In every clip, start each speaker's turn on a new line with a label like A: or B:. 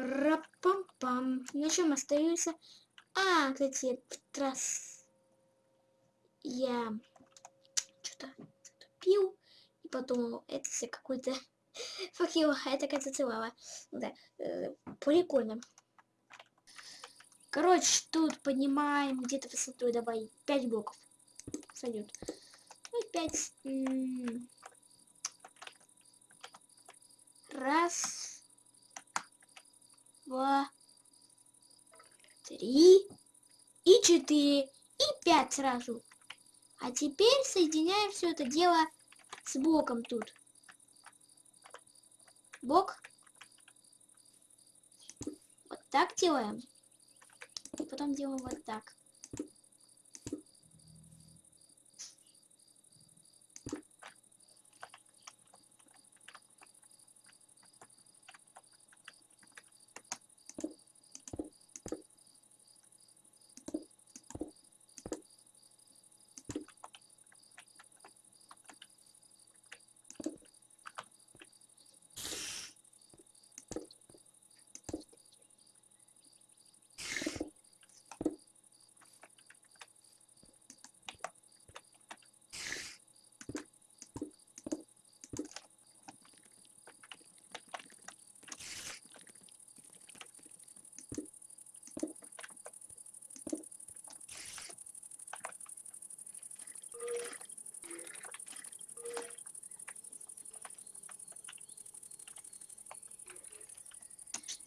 A: Пра-пам-пам. На чем остаются? А, кстати, трасс. Я что-то пил и подумал, это все какой-то факел, а это кажется лава. Да, э, прикольно. Короче, тут поднимаем где-то высоту, давай, 5 блоков. Сойдет. Ну, 5. Раз. Два. Три. И четыре. И пять сразу. А теперь соединяем все это дело с блоком тут. Бок. Вот так делаем. И потом делаем вот так.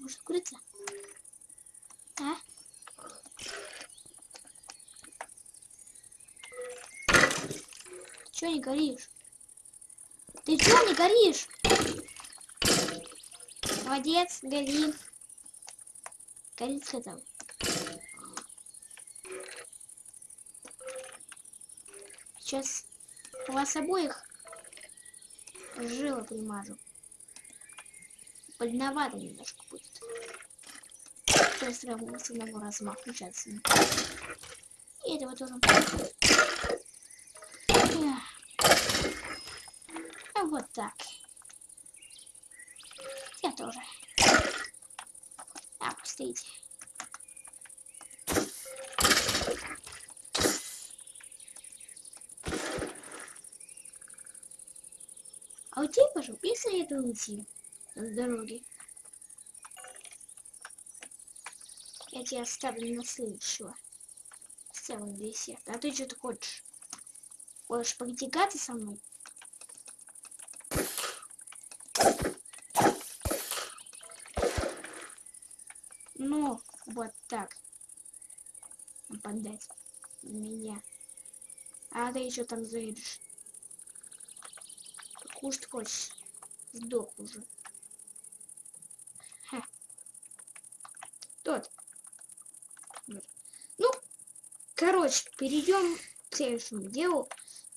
A: Может курица? А? Чё не горишь? Ты чё не горишь? Молодец, гори. Горит сказал. Сейчас вас обоих жило примажу. Больновато немножко будет. Прямо с одного размаха включаться. И этого тоже. А вот так. Я тоже. А, пустите. А у тебя, пожалуйста, если это уйти с дороги. Я тебя оставлю на следующего. С целым десерт. А ты что-то хочешь? Хочешь потягаться со мной? Ну, вот так. Нападать на меня. А ты еще там заедешь. Кушать хочешь? Сдох уже. Тот. Ну, короче, перейдем к следующему делу.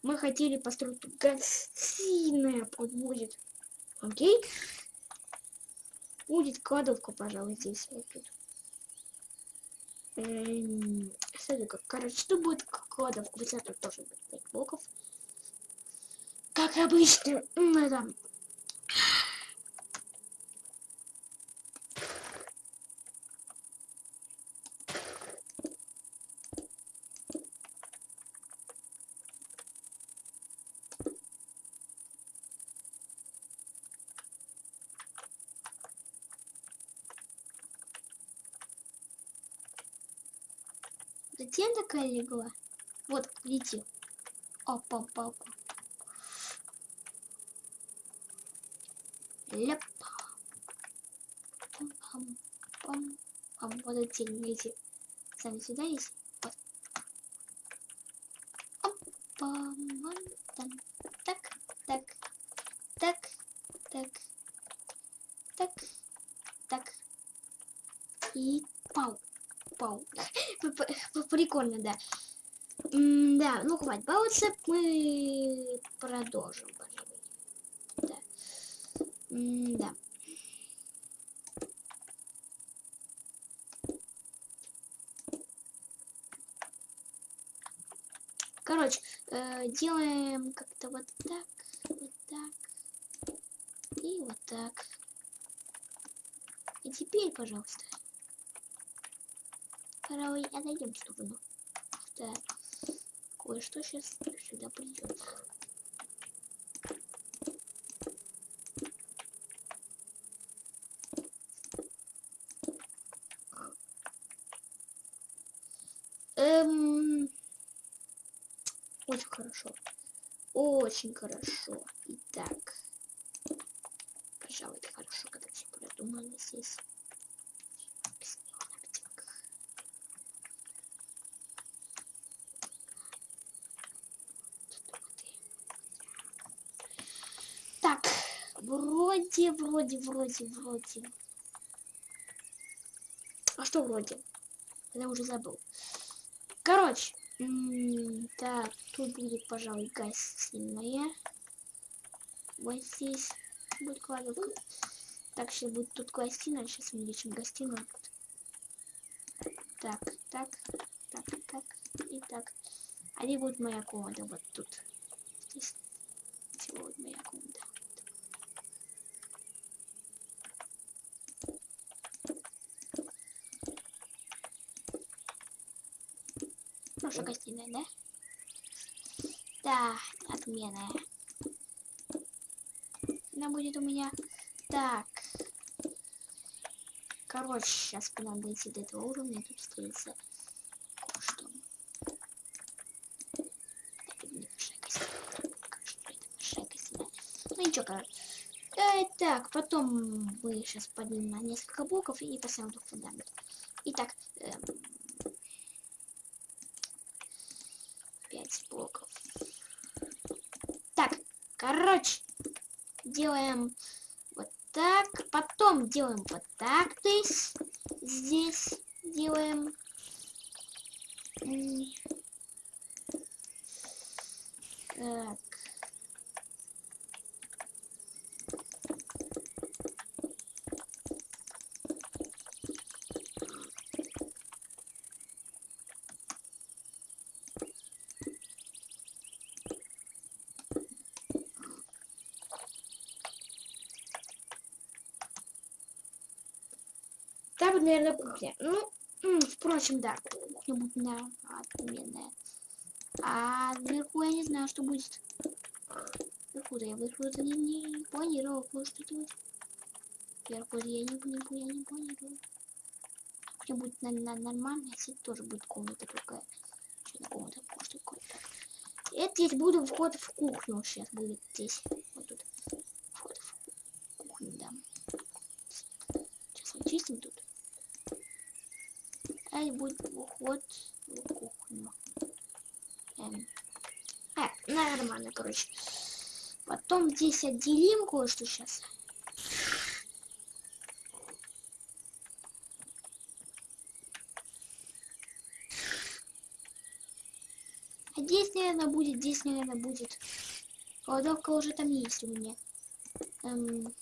A: Мы хотели построить гостиная будет. Окей? Будет кладовка, пожалуй, здесь вот тут. Эм, как, короче, тут будет кладовка. Высота тоже будет 5 блоков. Как обычно, это Затем такая легла. Вот, видите. Опа, опа, опа. Ляп. Пам, пам, пам, пам. Вот эти, видите. Сами сюда есть. Вот. Опа, вон там. Так, так, так, Прикольно, да. М да, ну хватит баловаться, мы продолжим, пожалуй. Да. М да. Короче, э, делаем как-то вот так, вот так и вот так. И теперь, пожалуйста, пожалуй, отойдем в сторону. Так, кое-что сейчас сюда придет. Эм... Очень хорошо. Очень хорошо. Итак. Пожалуй, это хорошо, когда все продумано здесь. Так, вроде, вроде, вроде, вроде. А что вроде? Я уже забыл. Короче, так, тут будет, пожалуй, гостиная. Вот здесь будет кладовка. Так, сейчас будет тут гостиная. Сейчас увеличим гостиную. Так, так, так, так и так. А где будет моя комната? Вот тут. Здесь. Всего вот моя комната. Наша гостиная, да? Да, отменная. Она будет у меня так. Короче, сейчас надо дойти до этого уровня, тут что. Небольшая гостиная. Ну ничего, короче. Э, так, потом мы сейчас поднимем на несколько блоков и поставим тут фундамент. Итак, эм, 5 блоков. Так, короче, делаем вот так, потом делаем вот так, то есть здесь делаем так. Там будет, наверное, кухня. Ну, впрочем, да, кухня будет на отменная. А вверху я не знаю, что будет. Вверху-то я вверху не, не планировал кое-что делать. Вверху я не, не, я не планировал. Кухня будет на, на, нормальная, здесь тоже будет комната другая. Что на комната, что такое. Это здесь буду вход в кухню сейчас будет здесь. Вот тут. Вход в кухню, да. Сейчас мы чистим тут. И будет уход в кухню. Эм. А, нормально, короче. Потом здесь отделим кое-что сейчас. А здесь, наверное, будет, здесь, наверное, будет. Кладовка уже там есть у меня. Эм...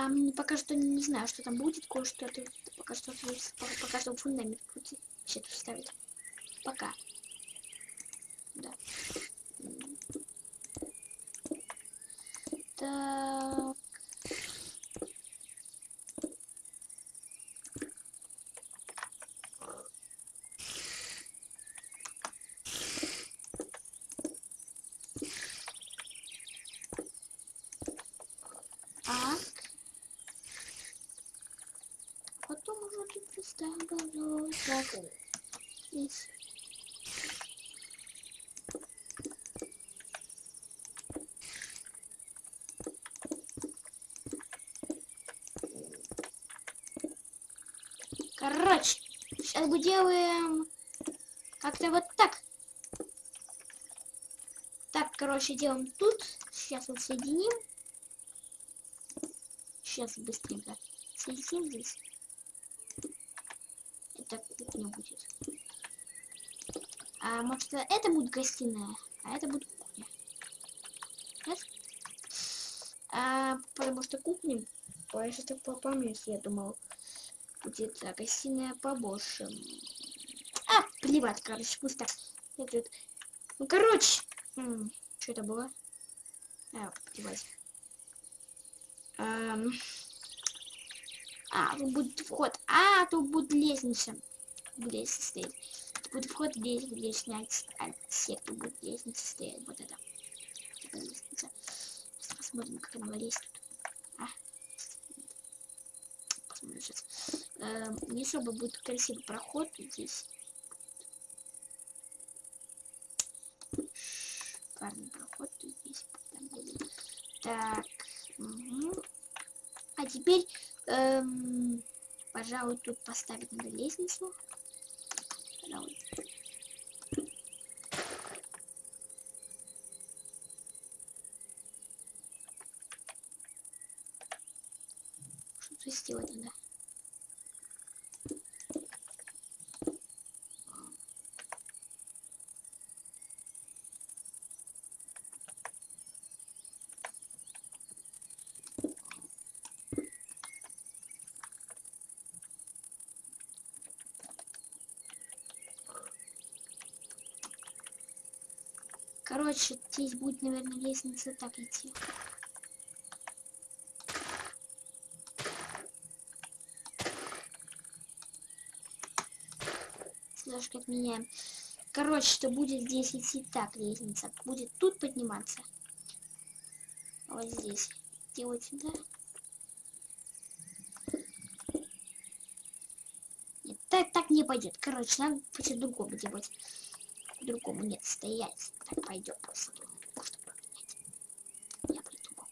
A: А пока что не знаю, что там будет, кое-что пока что пока что фундамент будет все тут ставить. Пока. Да. Так. Потом уже тут представлю так. Здесь. Короче, сейчас мы делаем как-то вот так. Так, короче, делаем тут. Сейчас вот соединим. Сейчас быстренько соединим здесь. Это кухня будет. А может это будет гостиная, а это будет кухня. Нет? А, потому что кухня, я сейчас так помню, я думал, будет а, гостиная побольше. А, плевать, короче, пусть так. Идет. Ну, короче, что это было? А, плевать. Эм... А, тут будет вход. А, тут будет лестница. Лестница стоит. Тут будет вход, здесь снять отсек, тут будет лестница стоять. Вот это. Это лестница. Сейчас посмотрим, как она лезет тут. А. Посмотрим сейчас. Эм, не особо будет красивый проход здесь. Шикарный проход здесь. Так. Угу. А теперь Эм, пожалуй, тут поставить надо лестницу. Пожалуй. Короче, здесь будет, наверное, лестница так идти. Немножко отменяем. Короче, что будет здесь идти так лестница. Будет тут подниматься. Вот здесь. Делать сюда. Нет, так, так не пойдет. Короче, надо по-другому делать по-другому нет стоять. Так пойдет просто. Можно поменять. Я придумал.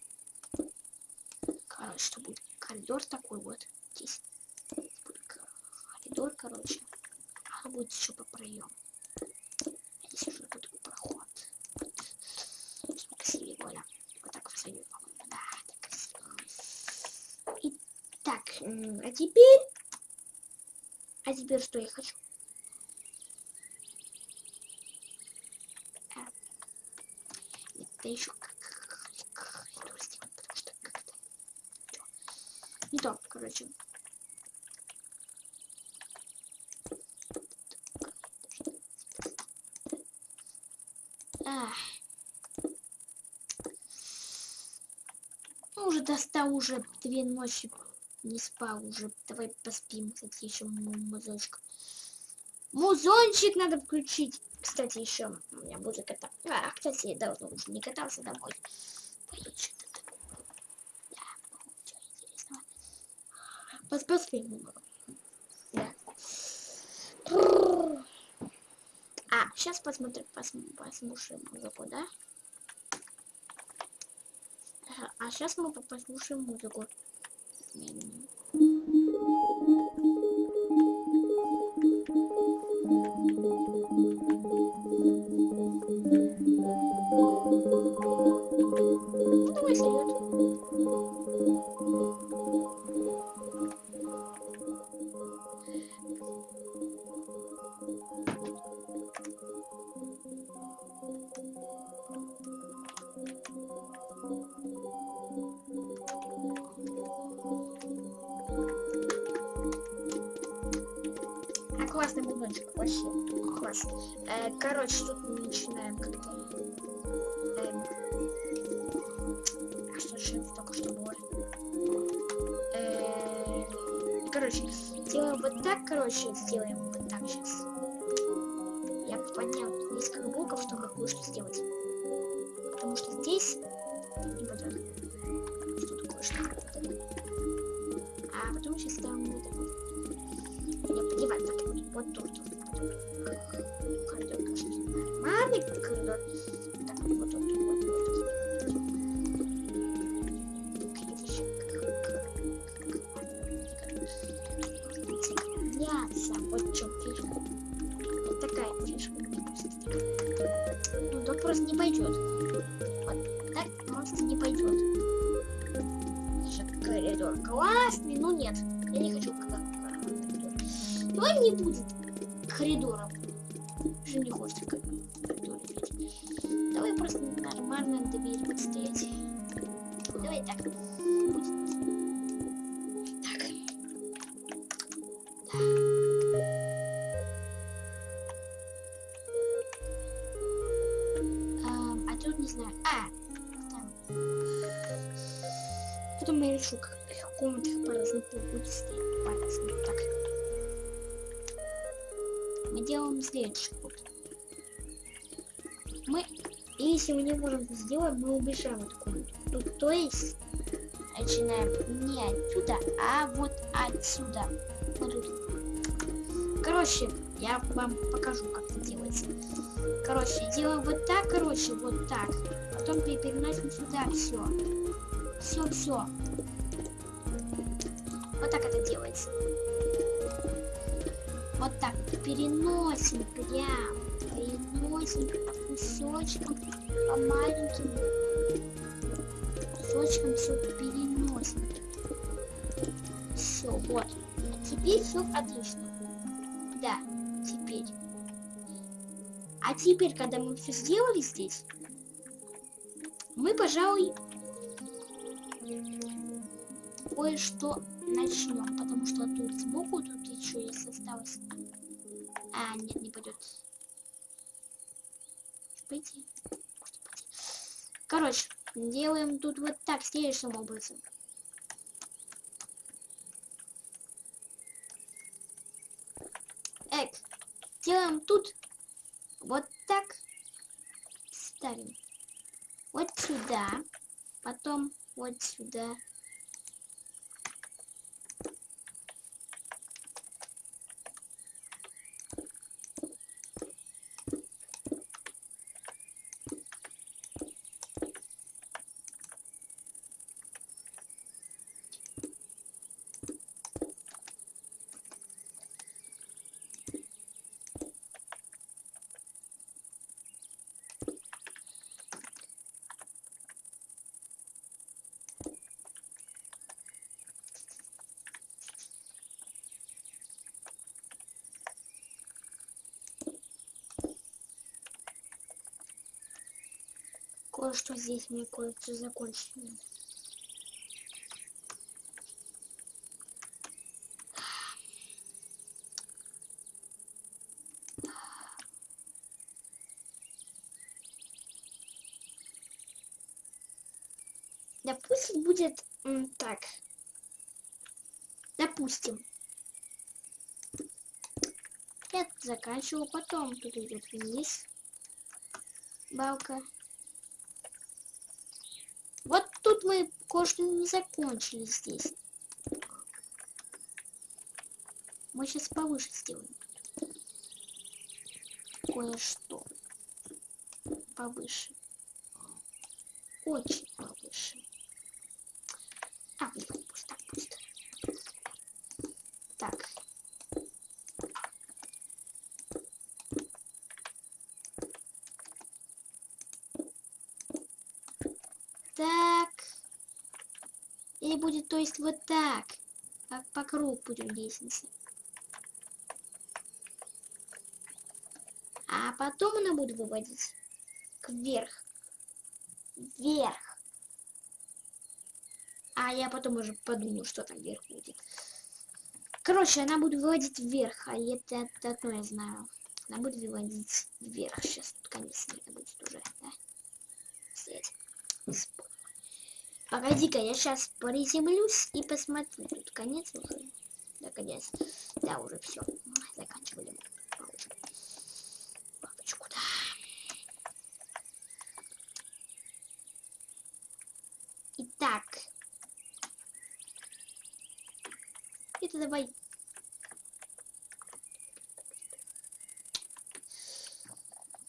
A: Короче, что будет коридор такой вот. Здесь будет коридор, короче. А будет еще по проем. А здесь уже будет проход. Очень красивее, Коля. Вот так красивее, по-моему. Да, так красиво. И так, а теперь... А теперь что я хочу? Это еще как-то не то, короче. Ах. Ну, уже достал, уже две ночи не спал, уже давай поспим, кстати, еще музончик. Музончик надо включить. Кстати, еще у меня будет это. А, кстати, я давно уже не катался домой. Поедешь Да, ничего интересного. Посмотрим. Да. А, сейчас посмотрим, пос, послушаем музыку, да? А сейчас мы послушаем музыку. Классный бубончик, вообще класс. Э, короче, тут мы начинаем как-то... короче, сделаем вот так сейчас. Я понял несколько блоков, что какую что сделать. Потому что здесь не пойдет. Что такое, что А потом сейчас ставим вот так вот. Подевать так вот тут. Коридор, конечно, нормальный коридор. Да. А, тут не знаю. А, там. потом я решу, как в комнатах по-разному будет стоять. По-разному. Так. Мы делаем следующий. Мы, если мы не можем это сделать, мы убежаем от комнаты. Ну, то есть, начинаем не отсюда, а вот отсюда. Вот тут. Короче, я вам покажу, как это делается. Короче, делаем вот так, короче, вот так. Потом переносим сюда все. Все, все. Вот так это делается. Вот так. Переносим прям. Переносим по кусочкам, по маленьким кусочкам все переносим. Все, вот. А теперь все отлично. Теперь, когда мы все сделали здесь, мы, пожалуй, кое-что начнем, потому что тут сбоку тут еще есть осталось. А, нет, не пойдет. Пойти. Короче, делаем тут вот так, следующим образом. Эк, делаем тут вот так ставим. Вот сюда, потом вот сюда. Кое-что здесь мне кое-что закончить. Допустим, будет так. Допустим. Я заканчиваю, потом тут идет вниз. Балка. Тут мы кое-что не закончили здесь. Мы сейчас повыше сделаем. Кое-что. Повыше. Очень повыше. А, блин, пусть так, пусть. Так. Так. Или будет, то есть, вот так. По кругу будем лестницы. А потом она будет выводить кверх. Вверх. А я потом уже подумаю, что там вверх будет. Короче, она будет выводить вверх, а это, это одно я знаю. Она будет выводить вверх. Сейчас тут конец будет уже, да? Свет. Погоди-ка, я сейчас приземлюсь и посмотрю. Тут конец уже. Да, конец. Да, уже все. Заканчивали. Папочку, да. Итак. Это давай.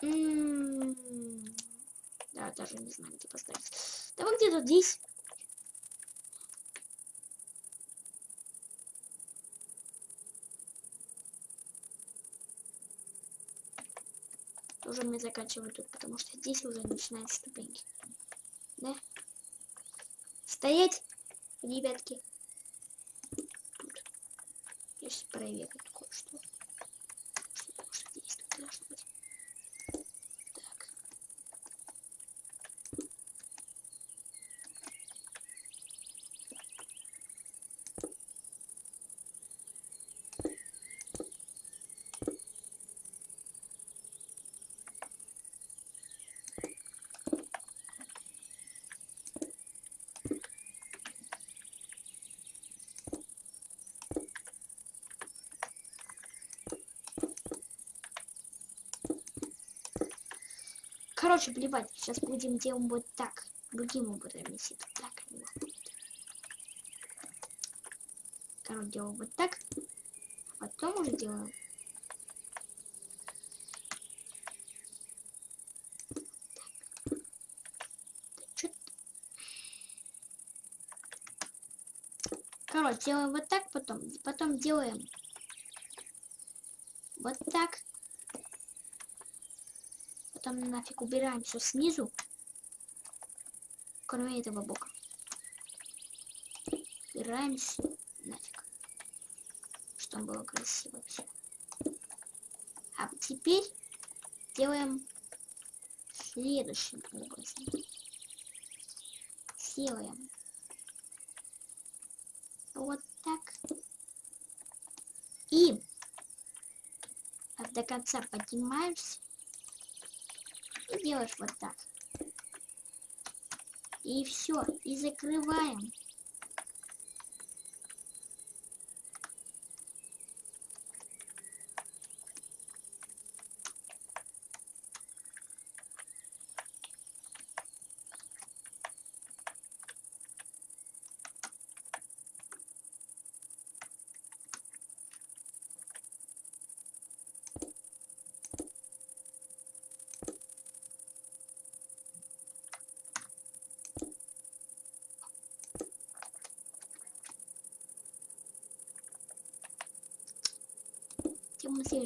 A: М -м -м. Да, даже не знаю, где поставить. Давай где-то здесь. Уже мы заканчиваем тут, потому что здесь уже начинаются ступеньки. Да? Стоять, ребятки. Я сейчас проверю кое-что. Короче, плевать. Сейчас будем делать вот так. Другим образом, если это так выходит. Короче, делаем вот так. Потом уже делаем Короче, делаем вот так, потом, потом делаем вот так. Потом нафиг убираем все снизу, кроме этого бока. Убираем нафиг, чтобы было красиво все. А теперь делаем следующим образом. Делаем вот так. И до конца поднимаешься делаешь вот так. И все, и закрываем.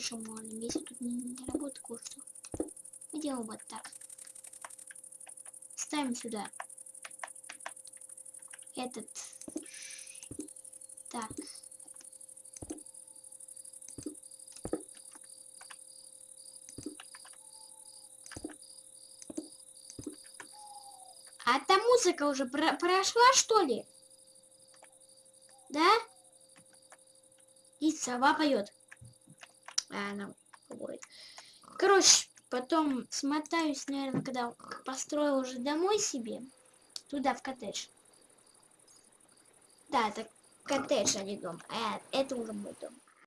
A: Следующем уровне, если тут не, не работает кое-что. Мы делаем вот так. Ставим сюда этот. Так. А та музыка уже про прошла, что ли? Да? И сова поет она будет. Короче, потом смотаюсь, наверное, когда построил уже домой себе, туда, в коттедж. Да, это коттедж, а не дом. А это уже мой дом.